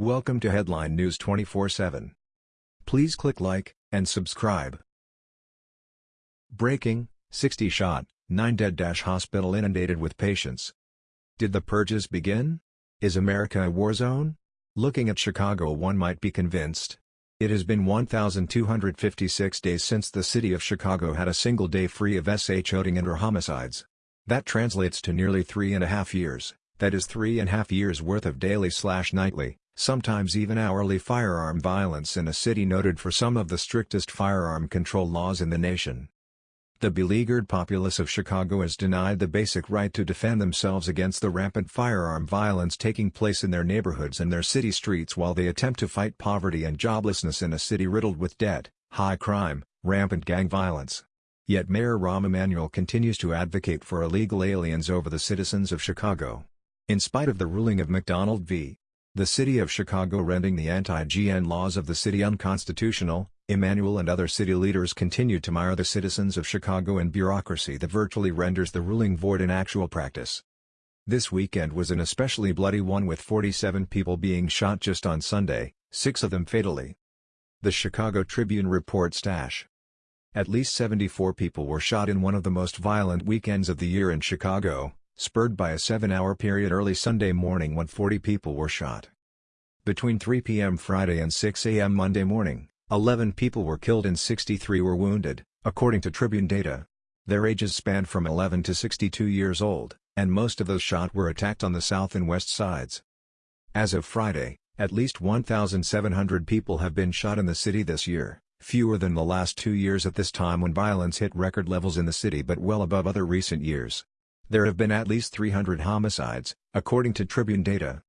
Welcome to Headline News 24/7. Please click like and subscribe. Breaking: 60 shot, 9 dead. Hospital inundated with patients. Did the purges begin? Is America a war zone? Looking at Chicago one might be convinced. It has been 1,256 days since the city of Chicago had a single day free of shooting and or homicides. That translates to nearly three and a half years, that is three and a half years worth of daily slash nightly, sometimes even hourly firearm violence in a city noted for some of the strictest firearm control laws in the nation. The beleaguered populace of Chicago is denied the basic right to defend themselves against the rampant firearm violence taking place in their neighborhoods and their city streets while they attempt to fight poverty and joblessness in a city riddled with debt, high crime, rampant gang violence. Yet Mayor Rahm Emanuel continues to advocate for illegal aliens over the citizens of Chicago. In spite of the ruling of McDonald v. The city of Chicago rendering the anti-GN laws of the city unconstitutional, Emanuel and other city leaders continue to mire the citizens of Chicago in bureaucracy that virtually renders the ruling void in actual practice. This weekend was an especially bloody one with 47 people being shot just on Sunday, six of them fatally. The Chicago Tribune reports Stash. At least 74 people were shot in one of the most violent weekends of the year in Chicago, spurred by a seven-hour period early Sunday morning when 40 people were shot. Between 3 p.m. Friday and 6 a.m. Monday morning, 11 people were killed and 63 were wounded, according to Tribune data. Their ages spanned from 11 to 62 years old, and most of those shot were attacked on the south and west sides. As of Friday, at least 1,700 people have been shot in the city this year, fewer than the last two years at this time when violence hit record levels in the city but well above other recent years. There have been at least 300 homicides, according to Tribune data.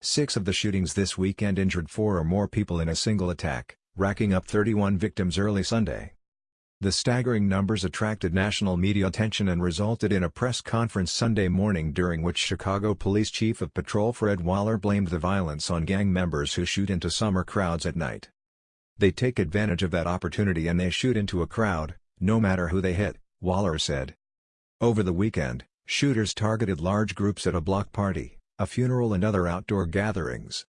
Six of the shootings this weekend injured four or more people in a single attack, racking up 31 victims early Sunday. The staggering numbers attracted national media attention and resulted in a press conference Sunday morning during which Chicago Police Chief of Patrol Fred Waller blamed the violence on gang members who shoot into summer crowds at night. They take advantage of that opportunity and they shoot into a crowd, no matter who they hit, Waller said. Over the weekend, shooters targeted large groups at a block party, a funeral and other outdoor gatherings.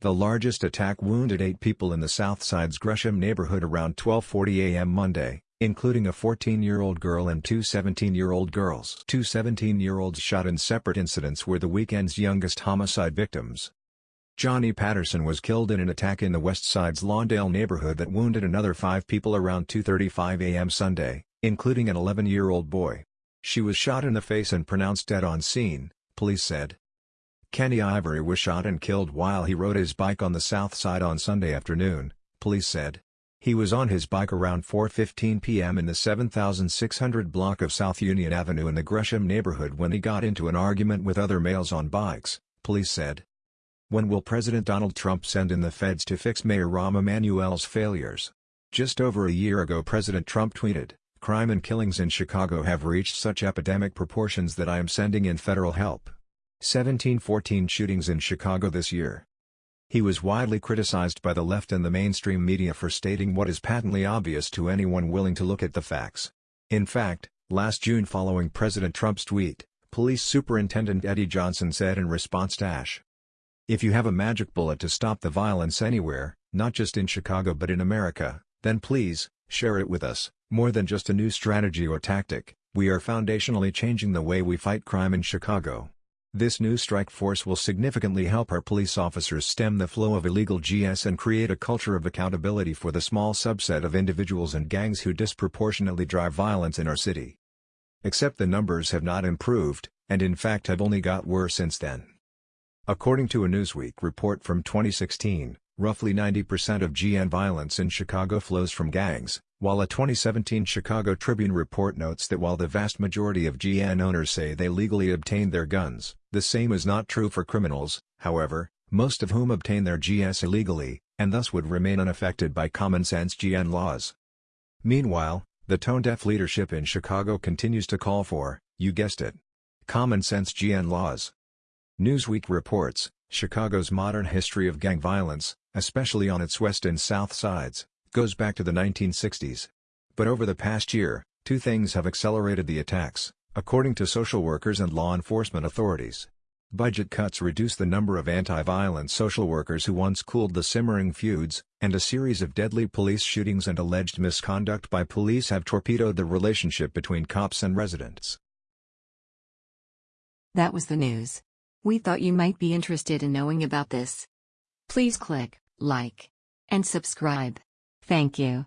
The largest attack wounded eight people in the Southside's Gresham neighborhood around 12.40 a.m. Monday, including a 14-year-old girl and two 17-year-old girls. Two 17-year-olds shot in separate incidents were the weekend's youngest homicide victims. Johnny Patterson was killed in an attack in the West Side's Lawndale neighborhood that wounded another five people around 2.35 a.m. Sunday, including an 11-year-old boy. She was shot in the face and pronounced dead on scene, police said. Kenny Ivory was shot and killed while he rode his bike on the south side on Sunday afternoon, police said. He was on his bike around 4.15 p.m. in the 7600 block of South Union Avenue in the Gresham neighborhood when he got into an argument with other males on bikes, police said. When will President Donald Trump send in the feds to fix Mayor Rahm Emanuel's failures? Just over a year ago President Trump tweeted, Crime and killings in Chicago have reached such epidemic proportions that I am sending in federal help. 1714 shootings in Chicago this year. He was widely criticized by the left and the mainstream media for stating what is patently obvious to anyone willing to look at the facts. In fact, last June following President Trump's tweet, Police Superintendent Eddie Johnson said in response to Ash. If you have a magic bullet to stop the violence anywhere, not just in Chicago but in America, then please, share it with us. More than just a new strategy or tactic, we are foundationally changing the way we fight crime in Chicago. This new strike force will significantly help our police officers stem the flow of illegal GS and create a culture of accountability for the small subset of individuals and gangs who disproportionately drive violence in our city. Except the numbers have not improved, and in fact have only got worse since then. According to a Newsweek report from 2016, roughly 90% of GN violence in Chicago flows from gangs, while a 2017 Chicago Tribune report notes that while the vast majority of GN owners say they legally obtained their guns, the same is not true for criminals, however, most of whom obtain their GS illegally, and thus would remain unaffected by common-sense GN laws. Meanwhile, the tone-deaf leadership in Chicago continues to call for, you guessed it, common-sense GN laws. Newsweek reports, Chicago's modern history of gang violence, especially on its west and south sides, goes back to the 1960s. But over the past year, two things have accelerated the attacks, according to social workers and law enforcement authorities. Budget cuts reduce the number of anti-violence social workers who once cooled the simmering feuds, and a series of deadly police shootings and alleged misconduct by police have torpedoed the relationship between cops and residents. That was the news. We thought you might be interested in knowing about this. Please click like and subscribe. Thank you.